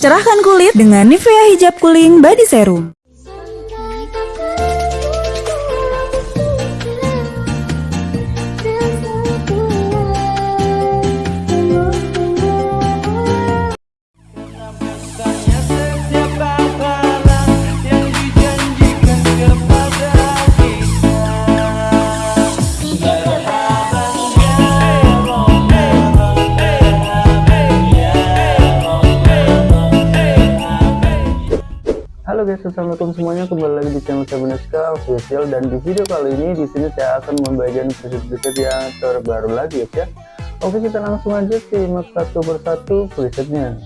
Cerahkan kulit dengan Nivea Hijab Cooling Body Serum. Assalamualaikum semuanya. Kembali lagi di channel Sabuneska Official dan di video kali ini di sini saya akan membagikan preset-preset yang terbaru lagi ya. Oke, kita langsung aja simak satu persatu presetnya.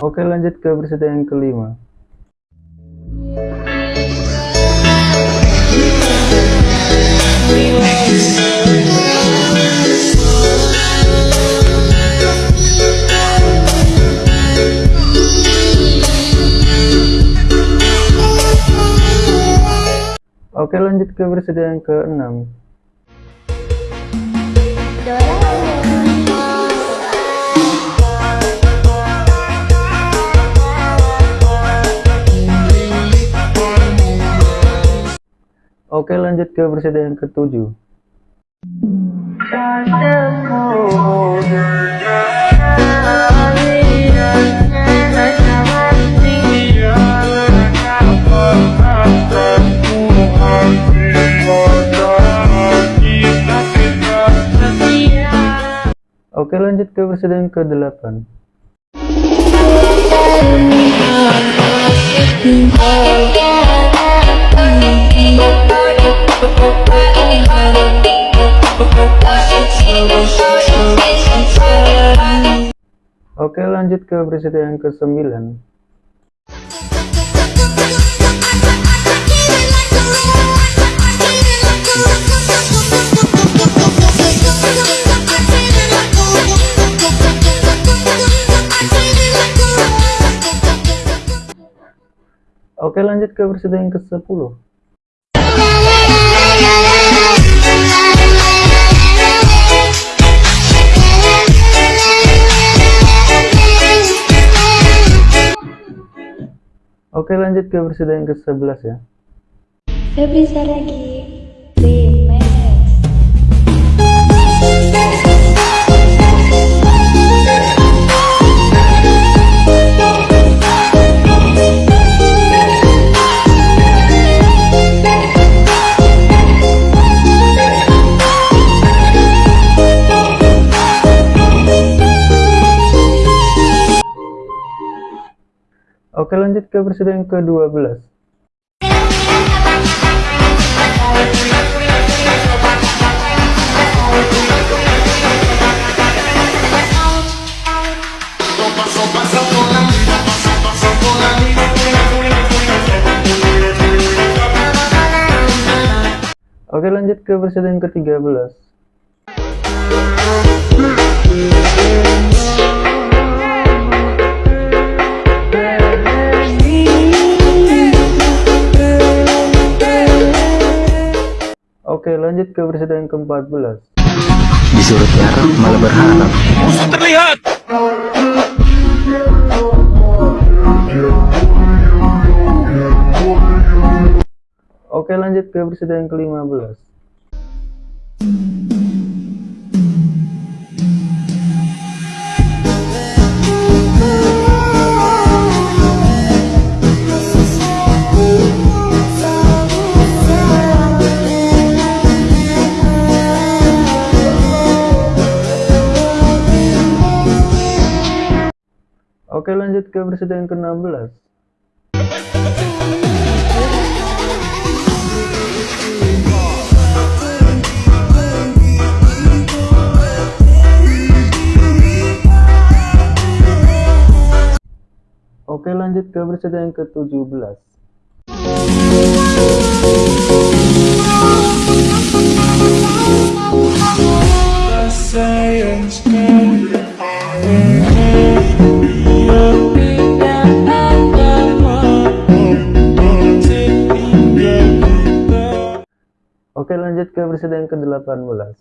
Oke lanjut ke berita yang kelima. Oke lanjut ke berita yang keenam Oke lanjut ke versi yang ketujuh. Oke lanjut ke versi yang ke-8 Oke lanjut ke preset yang ke-9 Oke lanjut ke preset yang ke-10 Oke lanjut ke versi yang ke-11 ya. Febri lagi. Remix Oke lanjut ke presiden ke-12 Oke lanjut ke presiden ke-13 Oke lanjut ke berita yang ke-14 Disuruh tiarap malah berharap. Musuh terlihat! Oke lanjut ke berita yang ke-15 Oke lanjut ke presiden ke-16 Oke lanjut ke presiden ke-17 Oke lanjut ke presiden yang ke-18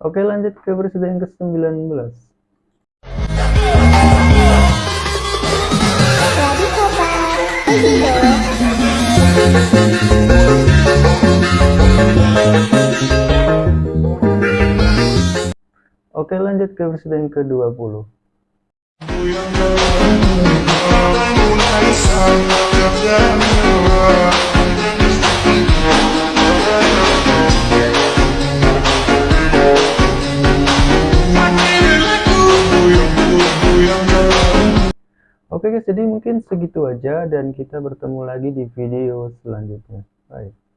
Oke lanjut ke presiden yang ke-19 Oke lanjut ke presiden yang ke-20 Oke guys, jadi mungkin segitu aja dan kita bertemu lagi di video selanjutnya. Bye.